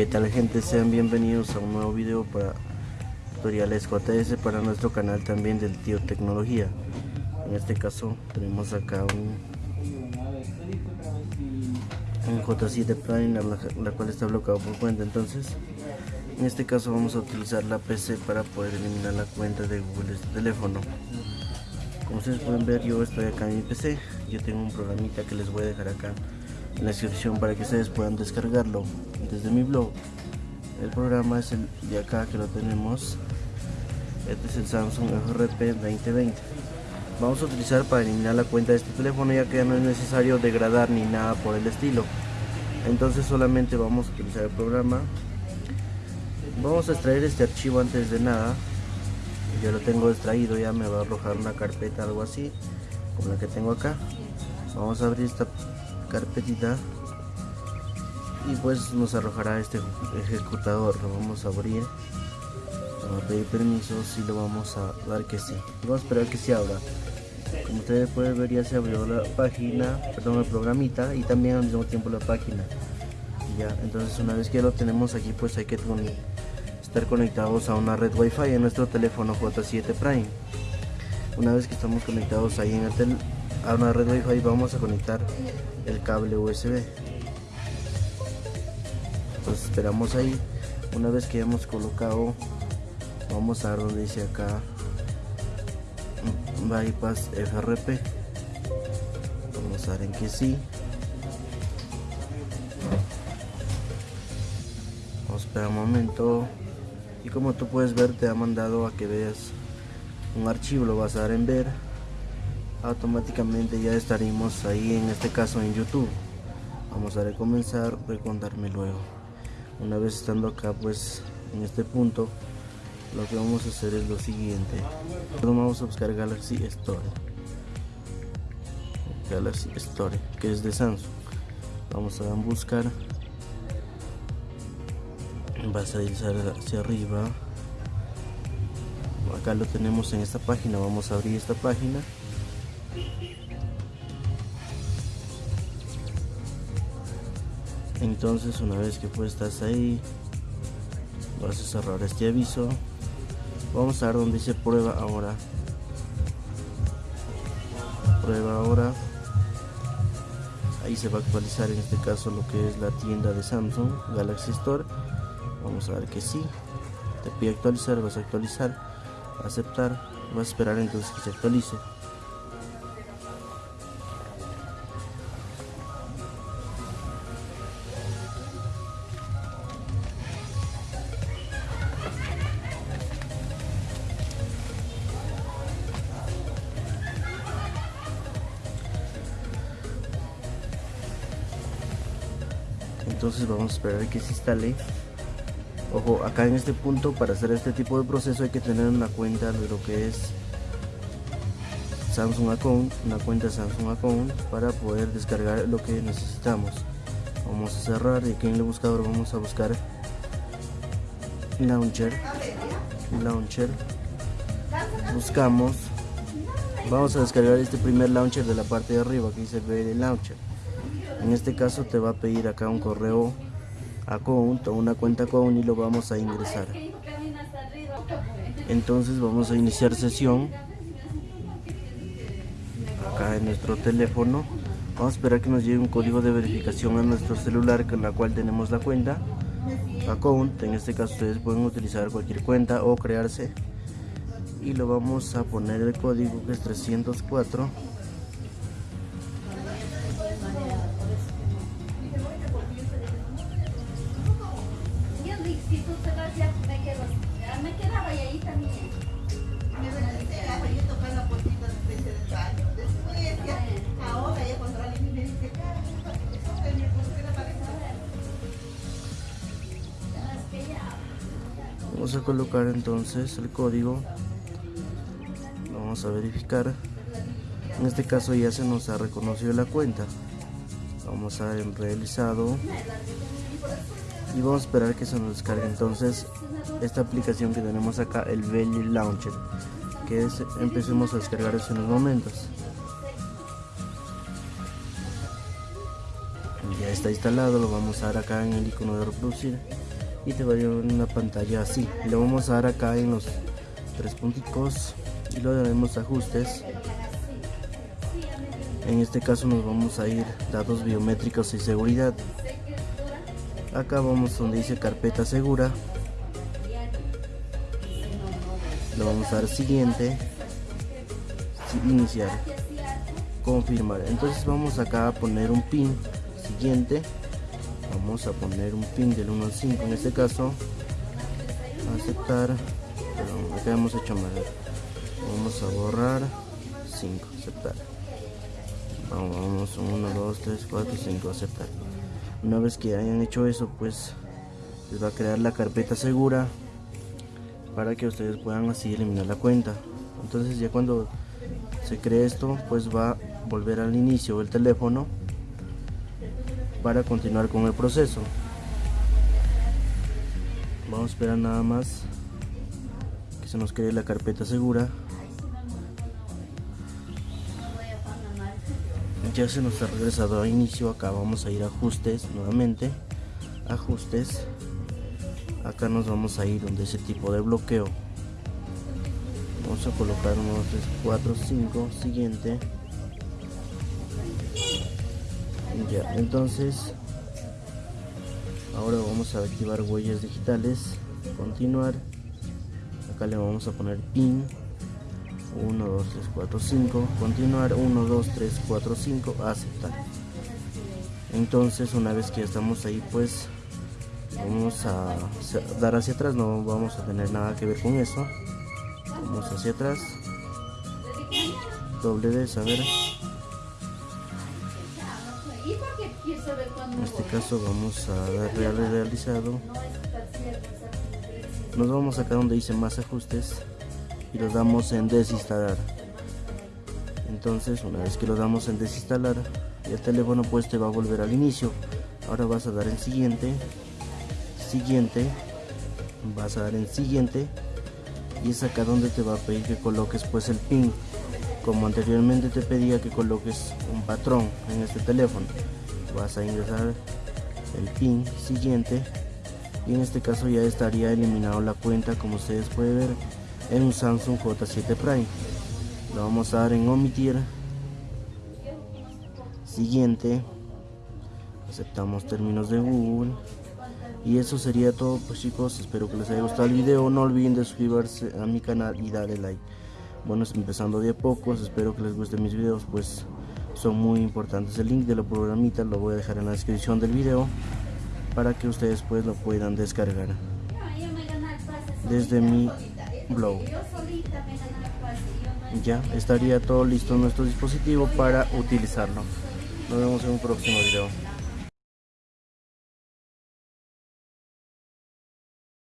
¿Qué tal gente? Sean bienvenidos a un nuevo video para tutoriales JS para nuestro canal también del Tío Tecnología. En este caso tenemos acá un, un J7 Prime la, la cual está bloqueado por cuenta entonces en este caso vamos a utilizar la PC para poder eliminar la cuenta de Google este teléfono. Como ustedes pueden ver yo estoy acá en mi PC, yo tengo un programita que les voy a dejar acá en la descripción para que ustedes puedan descargarlo desde mi blog. El programa es el de acá que lo tenemos. Este es el Samsung FRP 2020. Vamos a utilizar para eliminar la cuenta de este teléfono ya que ya no es necesario degradar ni nada por el estilo. Entonces solamente vamos a utilizar el programa vamos a extraer este archivo antes de nada yo lo tengo extraído ya me va a arrojar una carpeta algo así como la que tengo acá vamos a abrir esta carpetita. Y pues nos arrojará este ejecutador. Lo vamos a abrir. Vamos a pedir permiso si lo vamos a dar que sí. Vamos a esperar que se abra. Como ustedes pueden ver ya se abrió la página perdón el programita y también al mismo tiempo la página. Ya entonces una vez que lo tenemos aquí pues hay que estar conectados a una red wifi en nuestro teléfono J7 Prime. Una vez que estamos conectados ahí en el a una red wifi vamos a conectar el cable USB entonces esperamos ahí. Una vez que hayamos colocado vamos a ver donde dice acá bypass FRP vamos a ver en que sí. Vamos esperar un momento. Y como tú puedes ver te ha mandado a que veas un archivo lo vas a dar en ver automáticamente ya estaremos ahí en este caso en youtube. Vamos a recomenzar recontarme luego. Una vez estando acá pues en este punto lo que vamos a hacer es lo siguiente. Vamos a buscar Galaxy Store. Galaxy Store que es de Samsung. Vamos a buscar. Vas a deslizar hacia arriba. Acá lo tenemos en esta página. Vamos a abrir esta página entonces una vez que pues estás ahí vas a cerrar este aviso. Vamos a ver donde dice prueba ahora. Prueba ahora. Ahí se va a actualizar en este caso lo que es la tienda de Samsung Galaxy Store. Vamos a ver que sí. Te pide actualizar vas a actualizar aceptar. Vas a esperar entonces que se actualice entonces vamos a esperar que se instale Ojo, acá en este punto para hacer este tipo de proceso hay que tener una cuenta de lo que es Samsung Account, una cuenta Samsung Account para poder descargar lo que necesitamos. Vamos a cerrar y aquí en el buscador vamos a buscar Launcher, Launcher, buscamos, vamos a descargar este primer launcher de la parte de arriba que dice BL Launcher. En este caso te va a pedir acá un correo account o una cuenta account y lo vamos a ingresar. Entonces vamos a iniciar sesión acá en nuestro teléfono. Vamos a esperar que nos llegue un código de verificación a nuestro celular con la cual tenemos la cuenta. Account en este caso ustedes pueden utilizar cualquier cuenta o crearse. Y lo vamos a poner el código que es 304 vamos a colocar entonces el código. Vamos a verificar. En este caso ya se nos ha reconocido la cuenta. Vamos a en realizado. Y vamos a esperar que se nos descargue entonces esta aplicación que tenemos acá el Belly Launcher que es, empecemos a descargar en unos momentos. Ya está instalado lo vamos a dar acá en el icono de reproducir y te va a dar una pantalla así. Le vamos a dar acá en los tres punticos y lo daremos ajustes. En este caso nos vamos a ir datos biométricos y seguridad. Acá vamos donde dice carpeta segura. Le vamos a dar siguiente. Iniciar. Confirmar. Entonces vamos acá a poner un pin siguiente vamos a poner un pin del 1 al 5 en este caso. Aceptar. Acá hemos hecho mal vamos a borrar. 5 aceptar. Vamos 1 2 3 4 5 aceptar. Una vez que hayan hecho eso pues les va a crear la carpeta segura para que ustedes puedan así eliminar la cuenta. Entonces ya cuando se cree esto pues va a volver al inicio del teléfono para continuar con el proceso. Vamos a esperar nada más que se nos cree la carpeta segura. Ya se nos ha regresado a inicio acá vamos a ir a ajustes nuevamente. Ajustes. Acá nos vamos a ir donde ese tipo de bloqueo. Vamos a colocar 1 3 4 5 siguiente ya entonces ahora vamos a activar huellas digitales continuar. Acá le vamos a poner pin. 1 2 3 4 5 continuar 1 2 3 4 5 aceptar. Entonces una vez que estamos ahí pues vamos a dar hacia atrás no vamos a tener nada que ver con eso. Vamos hacia atrás. Doble D saber en este caso vamos a darle a realizado. Nos vamos acá donde dice más ajustes y los damos en desinstalar. Entonces una vez que lo damos en desinstalar el teléfono pues te va a volver al inicio. Ahora vas a dar en siguiente siguiente vas a dar en siguiente y es acá donde te va a pedir que coloques pues el pin como anteriormente te pedía que coloques un patrón en este teléfono vas a ingresar el pin siguiente. Y en este caso ya estaría eliminado la cuenta como ustedes pueden ver en un Samsung J7 Prime. Lo vamos a dar en omitir. Siguiente. Aceptamos términos de Google. Y eso sería todo pues chicos. Espero que les haya gustado el video. No olviden de suscribirse a mi canal y darle like. Bueno empezando de a pocos espero que les gusten mis videos pues son muy importantes. El link de la programita lo voy a dejar en la descripción del video para que ustedes pues lo puedan descargar. Desde mi blog. Ya estaría todo listo en nuestro dispositivo para utilizarlo. Nos vemos en un próximo video